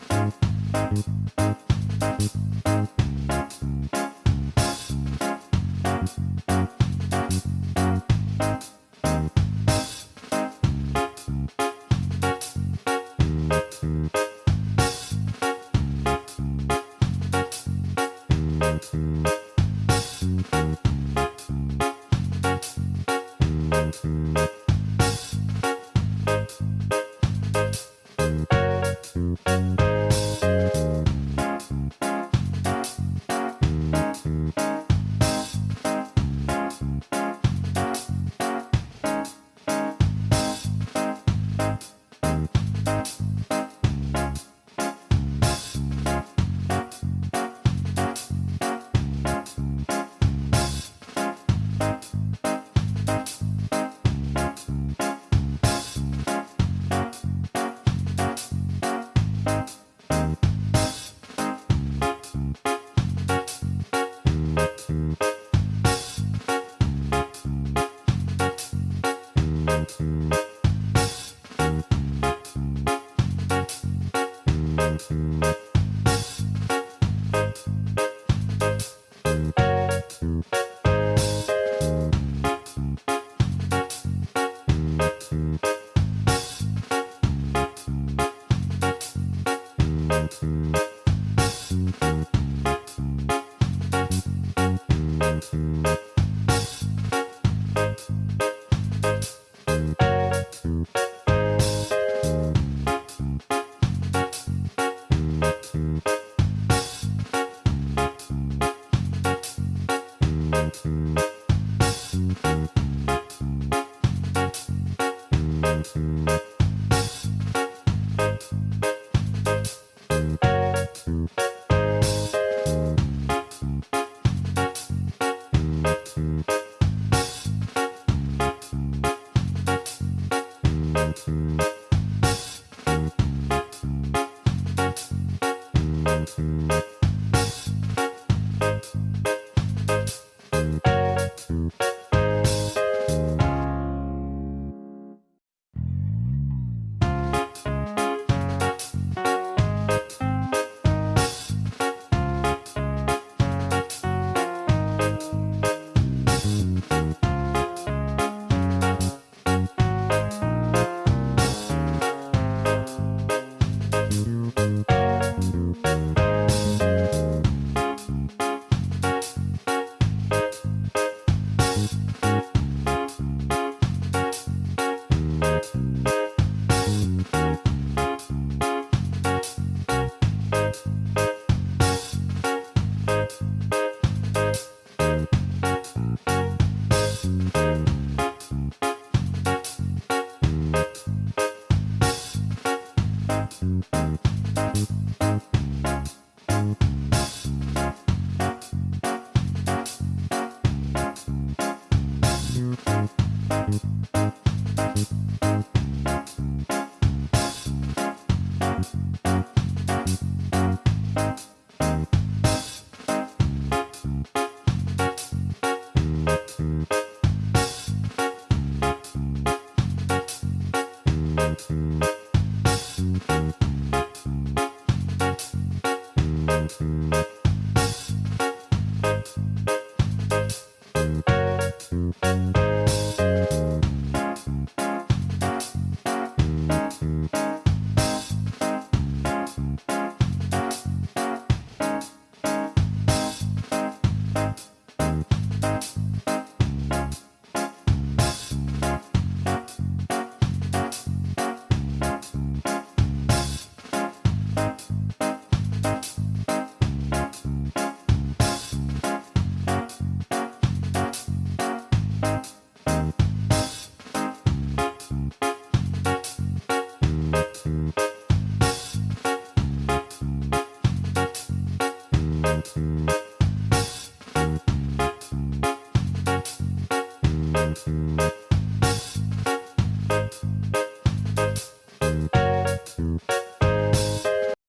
We'll be right back. Mm-hmm.